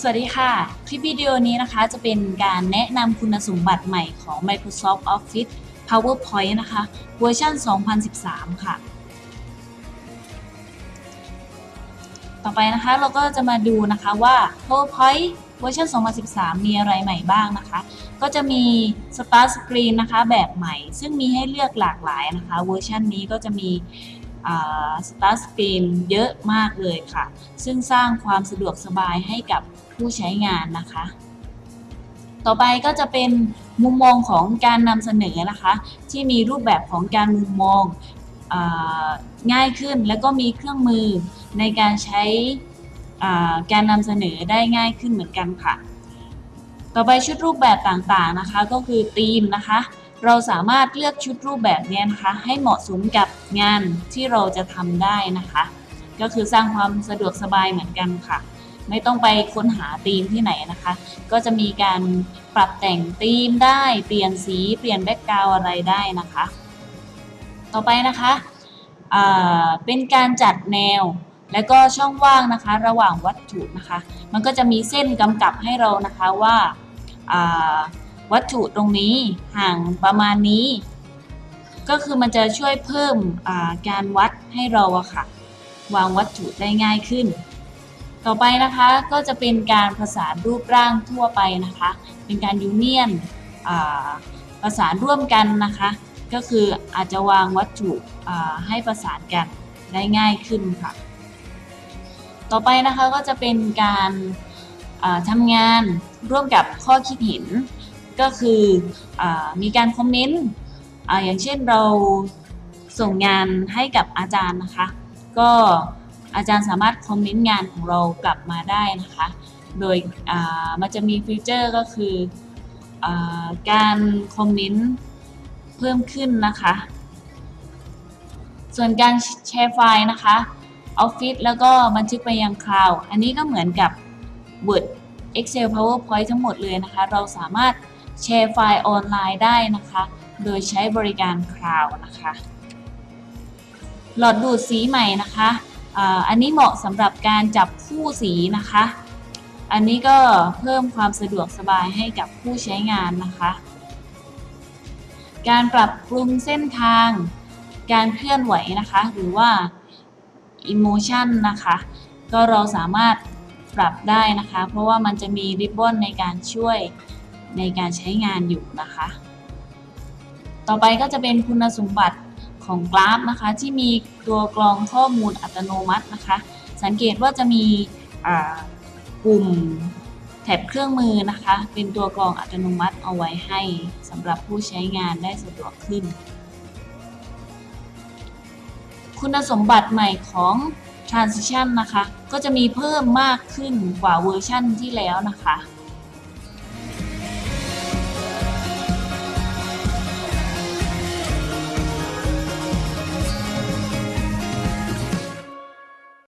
สวัสดีค่ะ คลิปวิดีโอนี้นะคะจะเป็นการแนะนำคุณสมบัติใหม่ของ Microsoft Office PowerPoint นะคะเวอร์ชัน 2013 ค่ะ ต่อไปนะคะเราก็จะมาดูนะคะว่า PowerPoint เวอร์ชัน 2013 มีอะไรใหม่บ้างนะคะ ก็จะมี Start Screen นะคะแบบใหม่ ซึ่งมีให้เลือกหลากหลายนะคะ เวอร์ชันนี้ก็จะมี สตาร์สกรีนเยอะมากเลยค่ะ ซึ่งสร้างความสะดวกสบายให้กับผู้ใช้งานนะคะ ต่อไปก็จะเป็นมุมมองของการนำเสนอนะคะ ที่มีรูปแบบของการมุมมององ่ายขึ้นแล้วก็มีเครื่องมือในการใช้การนำเสนอได้ง่ายขึ้นเหมือนกันค่ะ ต่อไปชุดรูปแบบต่างๆนะคะ ก็คือธีมนะคะ เราสามารถเลือกชุดรูปแบบนี้นะคะ ให้เหมาะสมกับงานที่เราจะทำได้นะคะ ก็คือสร้างความสะดวกสบายเหมือนกันค่ะ ไม่ต้องไปค้นหาธีมที่ไหนนะคะ ก็จะมีการปรับแต่งธีมได้ เปลี่ยนสีเปลี่ยนแบ็กกราวอะไรได้นะคะ ต่อไปนะคะเป็นการจัดแนวและก็ช่องว่างนะคะ ระหว่างวัตถุนะคะ มันก็จะมีเส้นกำกับให้เรานะคะว่า วัตถุตรงนี้ห่างประมาณนี้ ก็คือมันจะช่วยเพิ่มการวัดให้เราอะค่ะ วางวัตถุได้ง่ายขึ้น ต่อไปนะคะก็จะเป็นการผสานรูปร่างทั่วไปนะคะ เป็นการยูเนียนประสานร่วมกันนะคะ ก็คืออาจจะวางวัตถุให้ประสานกันได้ง่ายขึ้นค่ะ ต่อไปนะคะก็จะเป็นการทำงานร่วมกับข้อคิดเห็น ก็คืออมีการคอมเมนต์ออย่างเช่นเราส่งงานให้กับอาจารย์นะคะ ก็อาจารย์สามารถคอมเมนต์งานของเรากลับมาได้นะคะ โดยมันจะมีฟีเจอร์ก็คืออการคอมเมนต์เพิ่มขึ้นนะคะ ส่วนการแชร์ไฟล์นะคะ Office แล้วก็บันทึกไปยังคลาวด์อันนี้ก็เหมือนกับ Word Excel PowerPoint ทั้งหมดเลยนะคะ เราสามารถ แชร์ไฟล์ออนไลน์ได้นะคะ โดยใช้บริการคลาวด์นะคะ หลอดดูดสีใหม่นะคะอันนี้เหมาะสำหรับการจับคู่สีนะคะ อันนี้ก็เพิ่มความสะดวกสบายให้กับผู้ใช้งานนะคะ การปรับปรุงเส้นทาง การเคลื่อนไหวนะคะ หรือว่า emotion นะคะ ก็เราสามารถปรับได้นะคะ เพราะว่ามันจะมีริบบอนในการช่วย ในการใช้งานอยู่นะคะ ต่อไปก็จะเป็นคุณสมบัติของกราฟนะคะ ที่มีตัวกรองข้อมูลอัตโนมัตินะคะ สังเกตว่าจะมีปุ่มแถบเครื่องมือนะคะ เป็นตัวกรองอัตโนมัติเอาไว้ให้สำหรับผู้ใช้งานได้สะดวกขึ้น คุณสมบัติใหม่ของ transition นะคะ ก็จะมีเพิ่มมากขึ้นกว่าเวอร์ชั่นที่แล้วนะคะ